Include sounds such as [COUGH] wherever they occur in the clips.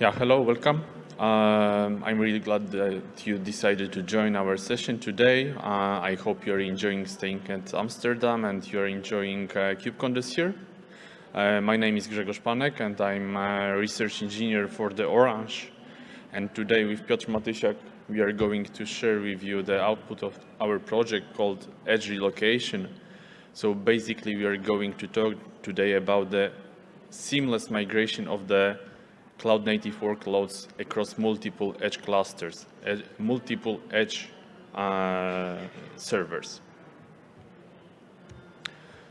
Yeah, hello, welcome. Um, I'm really glad that you decided to join our session today. Uh, I hope you're enjoying staying at Amsterdam and you're enjoying uh, KubeCon this year. Uh, my name is Grzegorz Panek and I'm a research engineer for the Orange. And today with Piotr Matysiak, we are going to share with you the output of our project called Edge Relocation. So basically we are going to talk today about the seamless migration of the cloud native workloads across multiple edge clusters, ed multiple edge uh, servers.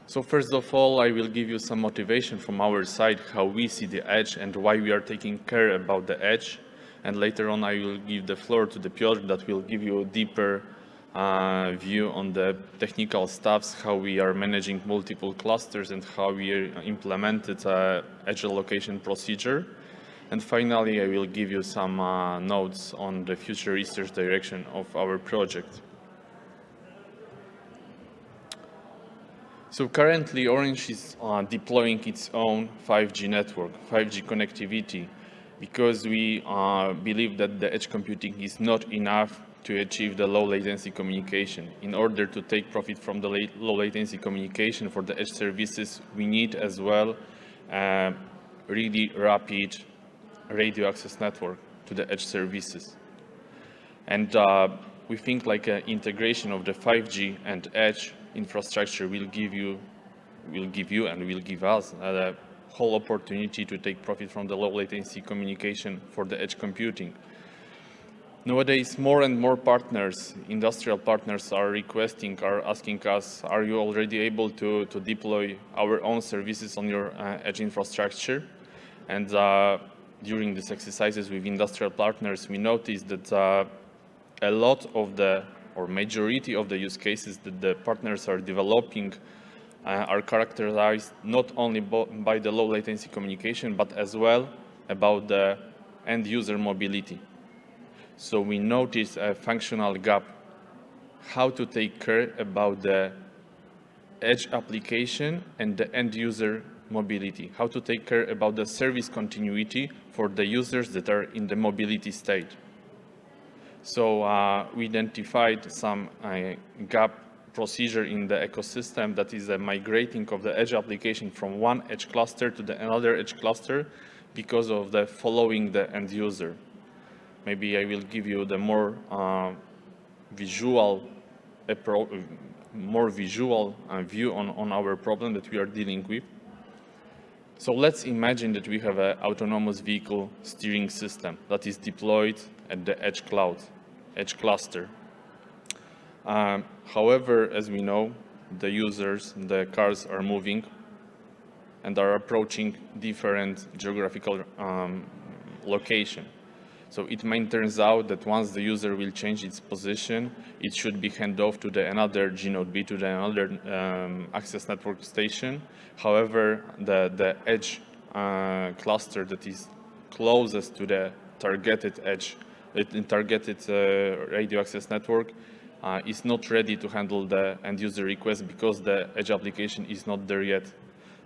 So first of all, I will give you some motivation from our side, how we see the edge and why we are taking care about the edge. And later on, I will give the floor to the Piotr that will give you a deeper uh, view on the technical stuffs, how we are managing multiple clusters and how we implemented uh, edge allocation procedure. And finally, I will give you some uh, notes on the future research direction of our project. So currently, Orange is uh, deploying its own 5G network, 5G connectivity, because we uh, believe that the edge computing is not enough to achieve the low latency communication. In order to take profit from the low latency communication for the edge services, we need as well uh, really rapid radio access network to the edge services. And uh, we think like an integration of the 5G and edge infrastructure will give you, will give you and will give us a whole opportunity to take profit from the low latency communication for the edge computing. Nowadays, more and more partners, industrial partners are requesting, are asking us, are you already able to, to deploy our own services on your uh, edge infrastructure? And uh, during these exercises with industrial partners, we noticed that uh, a lot of the, or majority of the use cases that the partners are developing uh, are characterized not only by the low latency communication, but as well about the end user mobility. So we noticed a functional gap, how to take care about the edge application and the end user mobility, how to take care about the service continuity for the users that are in the mobility state. So uh, we identified some uh, gap procedure in the ecosystem that is a migrating of the edge application from one edge cluster to the another edge cluster because of the following the end user. Maybe I will give you the more uh, visual more visual uh, view on, on our problem that we are dealing with. So let's imagine that we have an autonomous vehicle steering system that is deployed at the edge cloud, edge cluster. Um, however, as we know, the users, the cars are moving and are approaching different geographical um, location. So it may turns out that once the user will change its position, it should be handed off to the another gNodeB, to the another um, access network station. However, the, the edge uh, cluster that is closest to the targeted edge, it, targeted uh, radio access network uh, is not ready to handle the end user request because the edge application is not there yet.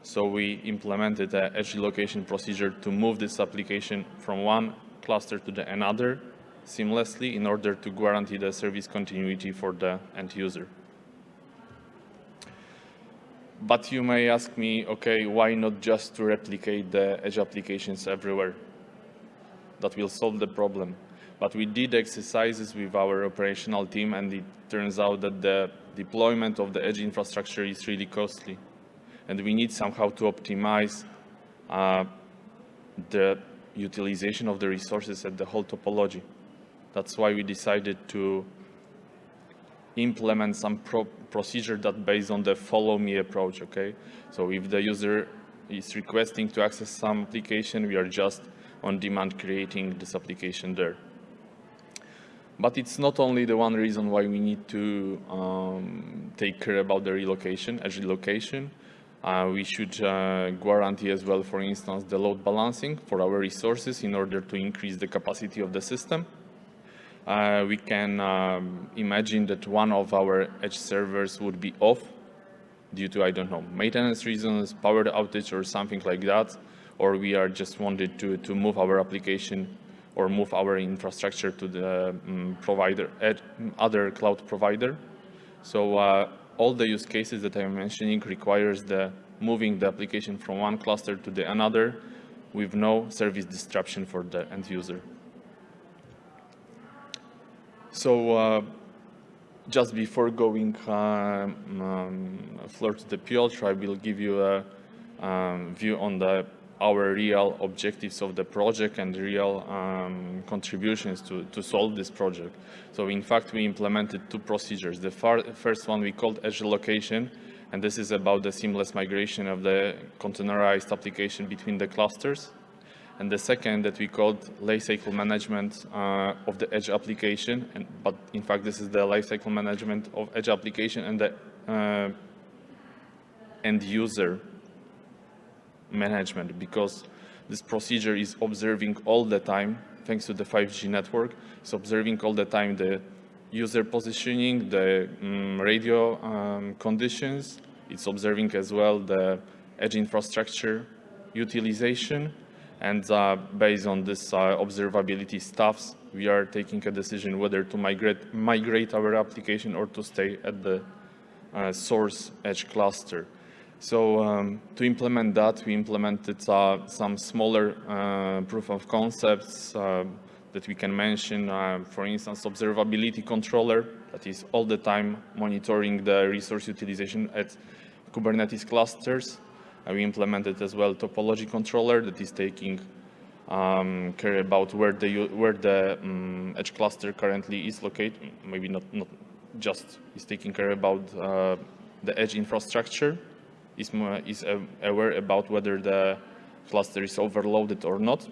So we implemented an edge relocation procedure to move this application from one cluster to the another seamlessly in order to guarantee the service continuity for the end user. But you may ask me, okay, why not just to replicate the edge applications everywhere? That will solve the problem. But we did exercises with our operational team and it turns out that the deployment of the edge infrastructure is really costly. And we need somehow to optimize uh, the utilization of the resources at the whole topology. That's why we decided to implement some pro procedure that based on the follow me approach, okay? So if the user is requesting to access some application, we are just on demand creating this application there. But it's not only the one reason why we need to um, take care about the relocation, edge relocation. Uh, we should uh, guarantee as well, for instance, the load balancing for our resources in order to increase the capacity of the system. Uh, we can um, imagine that one of our edge servers would be off due to, I don't know, maintenance reasons, power outage or something like that. or we are just wanted to, to move our application or move our infrastructure to the um, provider, other cloud provider. So uh, all the use cases that I'm mentioning requires the moving the application from one cluster to the another with no service disruption for the end user. So uh, just before going um, um, floor to the Piotr, I will give you a um, view on the our real objectives of the project and real um, contributions to, to solve this project. So in fact, we implemented two procedures. The first one we called edge relocation, and this is about the seamless migration of the containerized application between the clusters. And the second that we called lifecycle management uh, of the edge application, and, but in fact this is the lifecycle management of edge application and the uh, end user management because this procedure is observing all the time, thanks to the 5G network, it's observing all the time the user positioning, the um, radio um, conditions, it's observing as well the edge infrastructure utilization, and uh, based on this uh, observability stuffs, we are taking a decision whether to migrate, migrate our application or to stay at the uh, source edge cluster. So um, to implement that, we implemented uh, some smaller uh, proof of concepts uh, that we can mention. Uh, for instance, observability controller that is all the time monitoring the resource utilization at Kubernetes clusters. Uh, we implemented as well topology controller that is taking um, care about where the where the um, edge cluster currently is located. Maybe not not just is taking care about uh, the edge infrastructure is, more, is aware about whether the cluster is overloaded or not.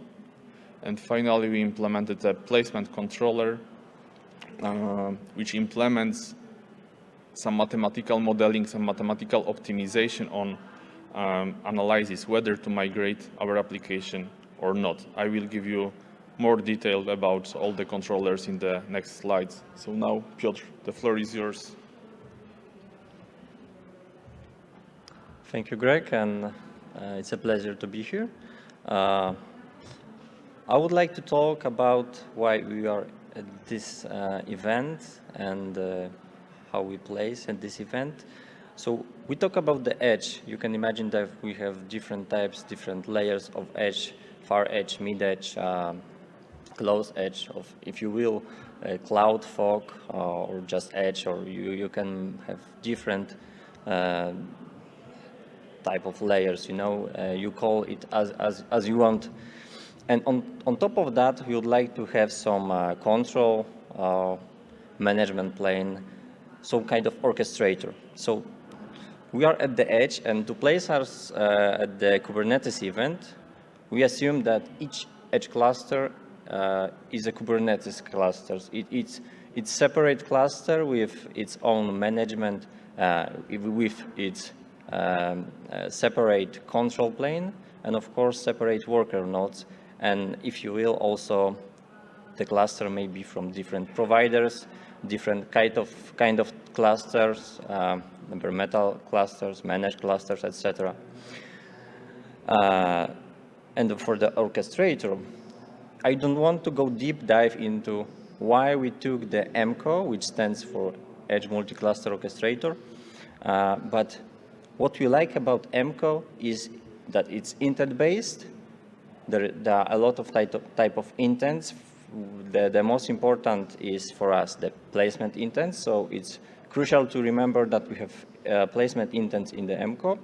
And finally, we implemented a placement controller, uh, which implements some mathematical modeling, some mathematical optimization on um, analysis whether to migrate our application or not. I will give you more detail about all the controllers in the next slides. So now, Piotr, the floor is yours. Thank you, Greg, and uh, it's a pleasure to be here. Uh, I would like to talk about why we are at this uh, event and uh, how we place at this event. So we talk about the edge. You can imagine that we have different types, different layers of edge, far edge, mid edge, um, close edge of, if you will, cloud fog uh, or just edge, or you, you can have different uh, type of layers, you know, uh, you call it as, as, as you want. And on, on top of that, we would like to have some uh, control uh, management plane, some kind of orchestrator. So we are at the edge, and to place us uh, at the Kubernetes event, we assume that each edge cluster uh, is a Kubernetes cluster. It, it's it's separate cluster with its own management, uh, with its um, uh, separate control plane, and of course separate worker nodes. And if you will, also the cluster may be from different providers, different kind of kind of clusters, bare metal clusters, managed clusters, etc. Uh, and for the orchestrator, I don't want to go deep dive into why we took the EMCO, which stands for Edge Multi-Cluster Orchestrator, uh, but what we like about EMCO is that it's intent-based. There, there, are a lot of type of, type of intents. The, the most important is for us the placement intents. So it's crucial to remember that we have uh, placement intents in the EMCO.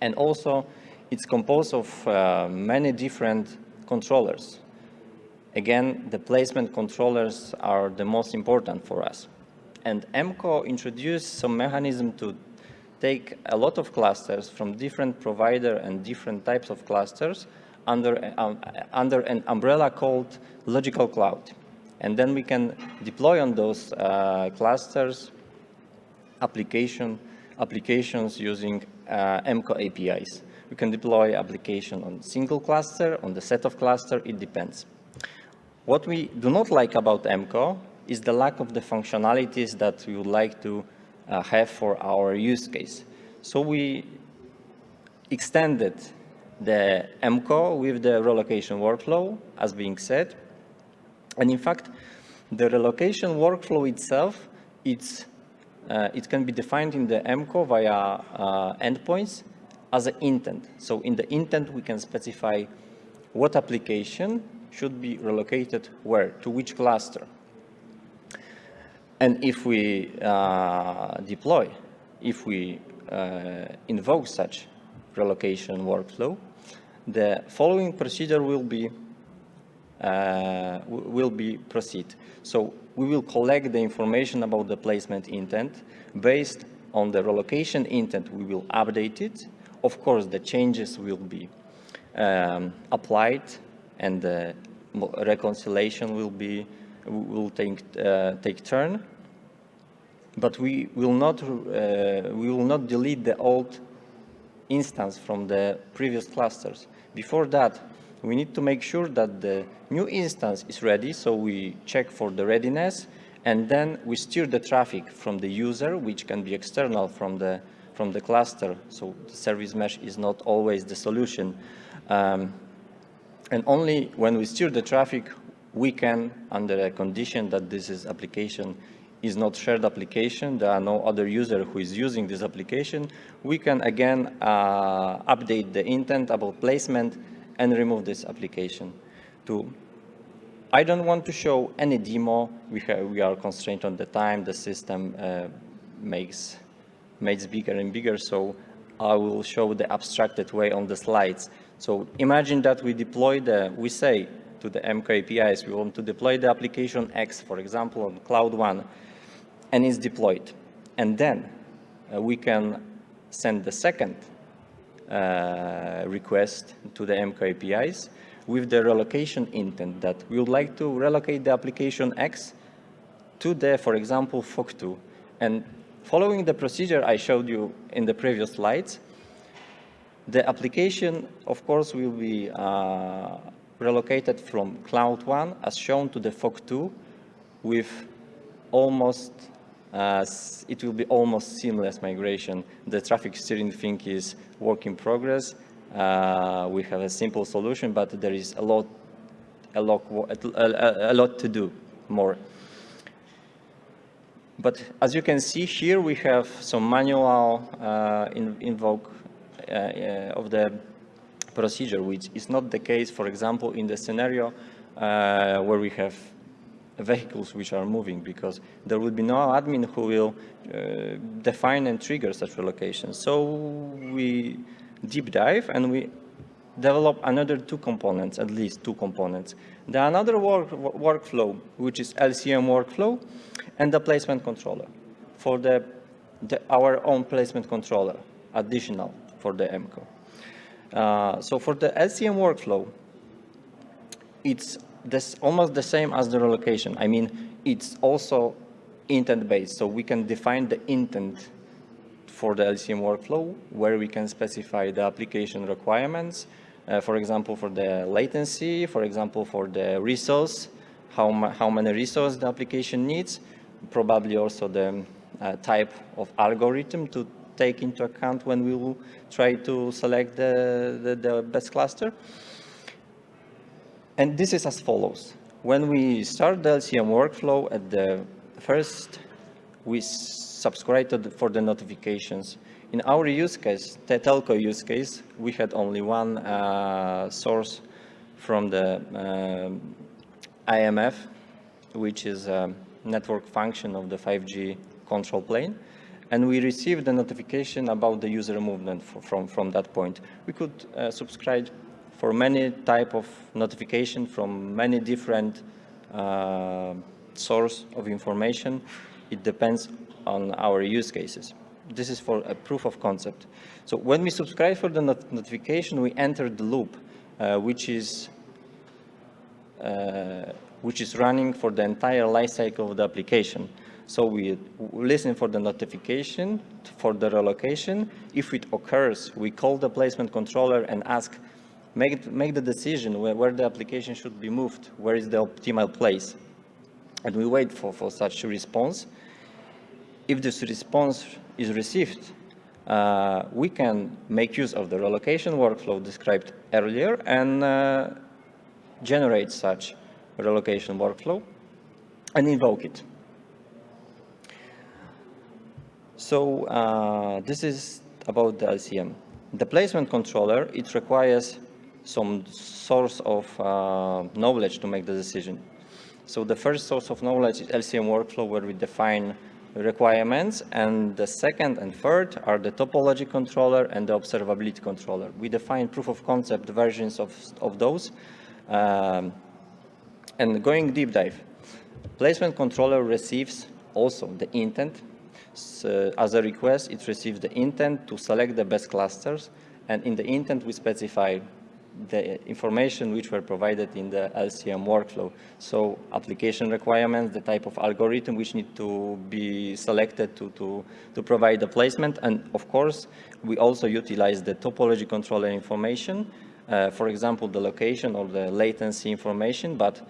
And also, it's composed of uh, many different controllers. Again, the placement controllers are the most important for us. And EMCO introduced some mechanism to take a lot of clusters from different provider and different types of clusters under, um, under an umbrella called logical cloud. And then we can deploy on those uh, clusters application, applications using uh, EMCO APIs. We can deploy application on single cluster, on the set of cluster, it depends. What we do not like about EMCO is the lack of the functionalities that we would like to have for our use case. So we extended the EMCO with the relocation workflow, as being said. And in fact, the relocation workflow itself, it's, uh, it can be defined in the EMCO via uh, endpoints as an intent. So in the intent, we can specify what application should be relocated where, to which cluster. And if we uh, deploy, if we uh, invoke such relocation workflow, the following procedure will be uh, will be proceed. So we will collect the information about the placement intent based on the relocation intent. We will update it. Of course, the changes will be um, applied and the reconciliation will be will take uh, take turn. But we will not uh, we will not delete the old instance from the previous clusters. Before that, we need to make sure that the new instance is ready, so we check for the readiness, and then we steer the traffic from the user, which can be external from the, from the cluster, so the service mesh is not always the solution. Um, and only when we steer the traffic, we can, under a condition that this is application is not shared application, there are no other user who is using this application, we can again uh, update the intent about placement and remove this application. To, I don't want to show any demo, we, have, we are constrained on the time, the system uh, makes, makes bigger and bigger, so I will show the abstracted way on the slides. So imagine that we deploy the, we say to the EMCO APIs, we want to deploy the application X, for example, on Cloud One and it's deployed. And then uh, we can send the second uh, request to the EMCO APIs with the relocation intent that we would like to relocate the application X to the, for example, FOC2. And following the procedure I showed you in the previous slides, the application, of course, will be uh, relocated from Cloud 1 as shown to the FOC2 with almost uh, it will be almost seamless migration. The traffic steering thing is work in progress. Uh, we have a simple solution, but there is a lot, a lot, a, a lot to do more. But as you can see here, we have some manual uh, in, invoke uh, uh, of the procedure, which is not the case, for example, in the scenario uh, where we have vehicles which are moving because there will be no admin who will uh, define and trigger such relocation. So we deep dive and we develop another two components, at least two components. The another work, workflow, which is LCM workflow, and the placement controller for the, the our own placement controller, additional for the EMCO. Uh, so for the LCM workflow, it's this almost the same as the relocation. I mean, it's also intent-based, so we can define the intent for the LCM workflow, where we can specify the application requirements, uh, for example, for the latency, for example, for the resource, how, how many resources the application needs, probably also the uh, type of algorithm to take into account when we will try to select the, the, the best cluster. And this is as follows. When we start the LCM workflow at the first, we subscribe the, for the notifications. In our use case, the telco use case, we had only one uh, source from the uh, AMF, which is a network function of the 5G control plane. And we received the notification about the user movement from, from that point. We could uh, subscribe for many type of notification from many different uh, source of information. It depends on our use cases. This is for a proof of concept. So when we subscribe for the not notification, we enter the loop, uh, which is uh, which is running for the entire lifecycle of the application. So we listen for the notification for the relocation. If it occurs, we call the placement controller and ask make, make the decision where, where the application should be moved, where is the optimal place. And we wait for, for such a response. If this response is received, uh, we can make use of the relocation workflow described earlier and uh, generate such relocation workflow and invoke it. So uh, this is about the LCM. The placement controller, it requires some source of uh, knowledge to make the decision. So the first source of knowledge is LCM workflow where we define requirements and the second and third are the topology controller and the observability controller. We define proof of concept versions of, of those um, and going deep dive. Placement controller receives also the intent. So as a request, it receives the intent to select the best clusters and in the intent we specify the information which were provided in the LCM workflow. So application requirements, the type of algorithm which need to be selected to, to, to provide the placement. And of course, we also utilize the topology controller information, uh, for example, the location or the latency information, but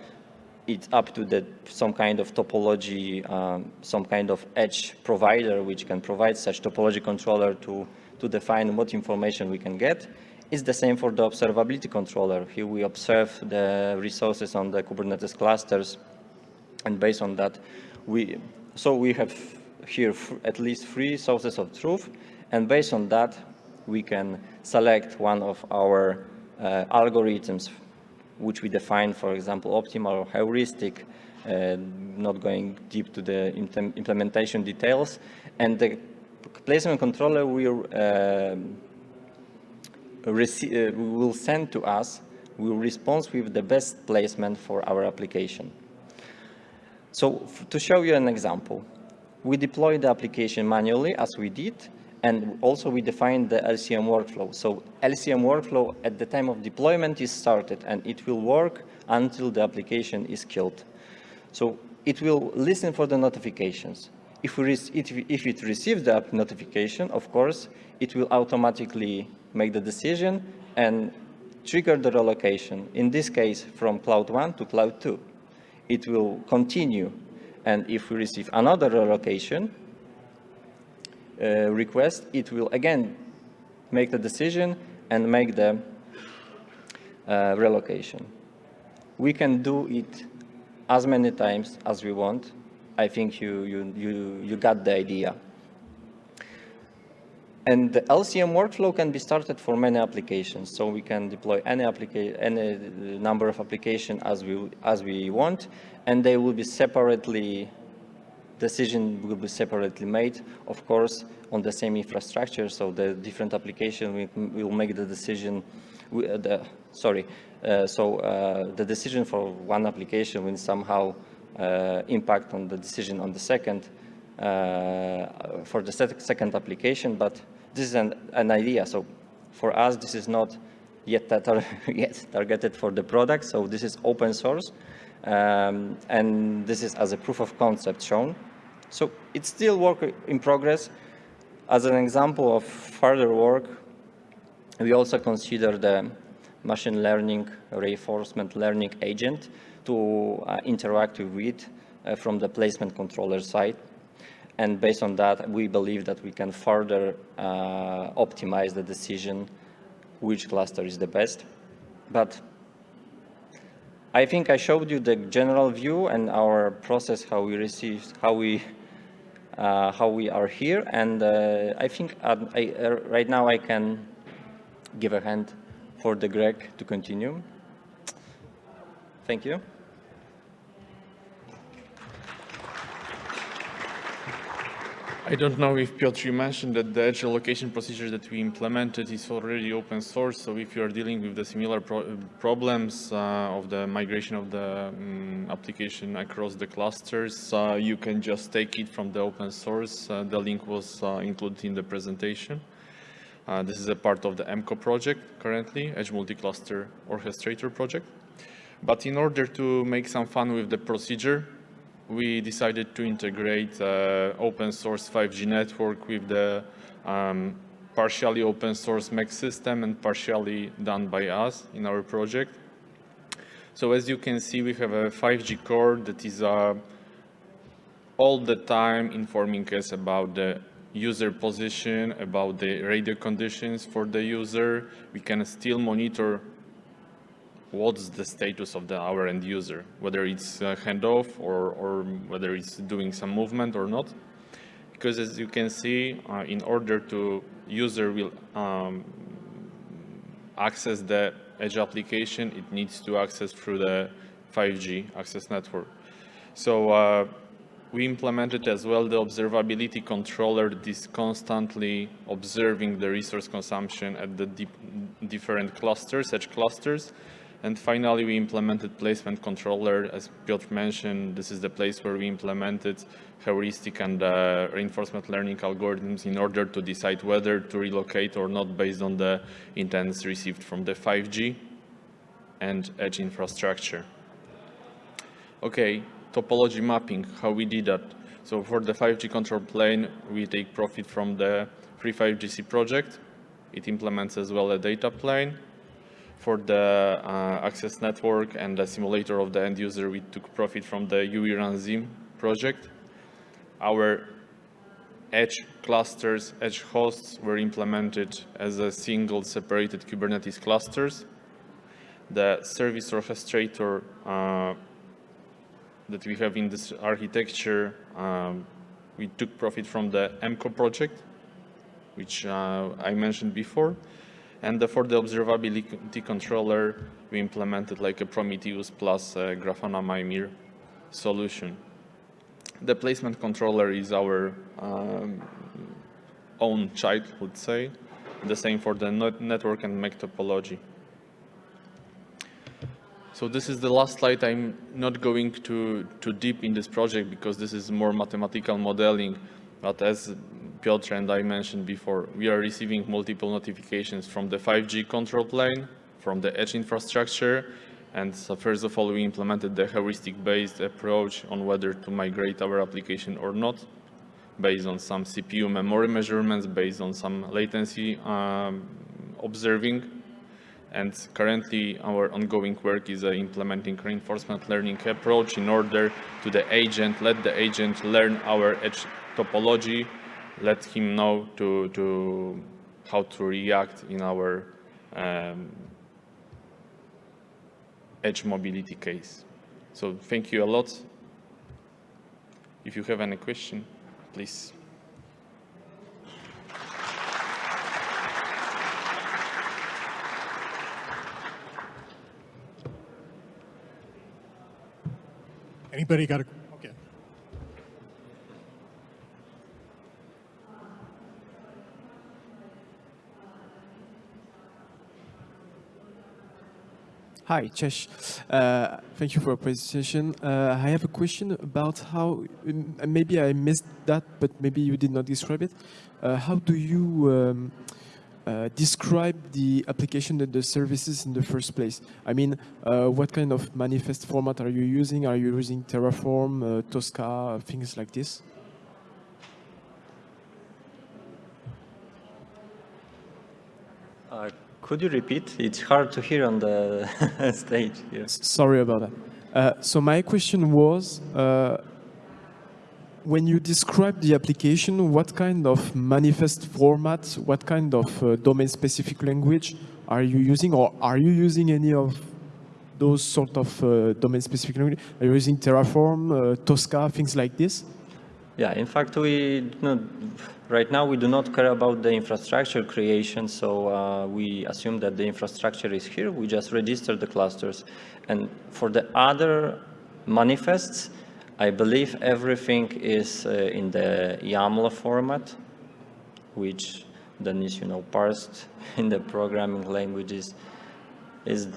it's up to the, some kind of topology, um, some kind of edge provider which can provide such topology controller to, to define what information we can get. It's the same for the observability controller. Here we observe the resources on the Kubernetes clusters, and based on that, we so we have here at least three sources of truth, and based on that, we can select one of our uh, algorithms, which we define, for example, optimal or heuristic, uh, not going deep to the implementation details, and the placement controller will uh, uh, will send to us will respond with the best placement for our application. So to show you an example, we deploy the application manually as we did, and also we define the LCM workflow. So LCM workflow at the time of deployment is started and it will work until the application is killed. So it will listen for the notifications. If, we if it receives the notification, of course, it will automatically make the decision and trigger the relocation, in this case from Cloud 1 to Cloud 2. It will continue, and if we receive another relocation uh, request, it will again make the decision and make the uh, relocation. We can do it as many times as we want. I think you, you, you, you got the idea. And the LCM workflow can be started for many applications. So we can deploy any, any number of applications as we, as we want, and they will be separately, decision will be separately made, of course, on the same infrastructure. So the different application will make the decision, uh, the, sorry, uh, so uh, the decision for one application will somehow uh, impact on the decision on the second, uh, for the second application, but this is an, an idea. So for us, this is not yet, tar [LAUGHS] yet targeted for the product. So this is open source. Um, and this is as a proof of concept shown. So it's still work in progress. As an example of further work, we also consider the machine learning reinforcement learning agent to uh, interact with uh, from the placement controller side. And based on that, we believe that we can further uh, optimize the decision which cluster is the best. But I think I showed you the general view and our process, how we received, how we, uh, how we are here. And uh, I think I, uh, right now I can give a hand for the Greg to continue. Thank you. I don't know if Piotr, you mentioned that the edge allocation procedure that we implemented is already open source. So if you are dealing with the similar pro problems uh, of the migration of the um, application across the clusters, uh, you can just take it from the open source. Uh, the link was uh, included in the presentation. Uh, this is a part of the EMCO project currently, Edge Multi-Cluster Orchestrator project. But in order to make some fun with the procedure, we decided to integrate uh, open source 5G network with the um, partially open source MEC system and partially done by us in our project. So as you can see, we have a 5G core that is uh, all the time informing us about the user position, about the radio conditions for the user. We can still monitor what's the status of the our end user, whether it's uh, handoff or, or whether it's doing some movement or not. Because as you can see, uh, in order to user will um, access the Edge application, it needs to access through the 5G access network. So uh, we implemented as well the observability controller that is constantly observing the resource consumption at the different clusters, edge clusters, and finally, we implemented placement controller. As Piotr mentioned, this is the place where we implemented heuristic and uh, reinforcement learning algorithms in order to decide whether to relocate or not based on the intents received from the 5G and edge infrastructure. Okay, topology mapping, how we did that. So for the 5G control plane, we take profit from the free5GC project. It implements as well a data plane for the uh, access network and the simulator of the end user, we took profit from the UERANSIM project. Our edge clusters, edge hosts were implemented as a single separated Kubernetes clusters. The service orchestrator uh, that we have in this architecture, um, we took profit from the EMCO project, which uh, I mentioned before. And for the observability controller, we implemented like a Prometheus plus a Grafana Mimir solution. The placement controller is our um, own child, let's say. The same for the network and MEC topology. So this is the last slide. I'm not going to too deep in this project because this is more mathematical modeling. But as Piotr and I mentioned before, we are receiving multiple notifications from the 5G control plane, from the edge infrastructure, and so first of all, we implemented the heuristic-based approach on whether to migrate our application or not, based on some CPU memory measurements, based on some latency um, observing. And currently, our ongoing work is uh, implementing reinforcement learning approach in order to the agent, let the agent learn our edge topology let him know to, to how to react in our um, edge mobility case. So thank you a lot. If you have any question, please. Anybody got a Hi, Cześć. Uh, thank you for your presentation. Uh, I have a question about how, maybe I missed that, but maybe you did not describe it. Uh, how do you um, uh, describe the application and the services in the first place? I mean, uh, what kind of manifest format are you using? Are you using Terraform, uh, Tosca, things like this? Could you repeat? It's hard to hear on the [LAUGHS] stage here. Sorry about that. Uh, so my question was, uh, when you describe the application, what kind of manifest format, what kind of uh, domain-specific language are you using, or are you using any of those sort of uh, domain-specific language? Are you using Terraform, uh, Tosca, things like this? Yeah, in fact, we right now we do not care about the infrastructure creation, so uh, we assume that the infrastructure is here. We just register the clusters. And for the other manifests, I believe everything is uh, in the YAML format, which then is, you know, parsed [LAUGHS] in the programming languages. Is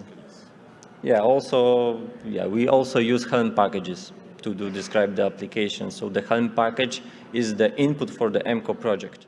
yeah, also, yeah, we also use Helm packages to describe the application. So the Helm package is the input for the EMCO project.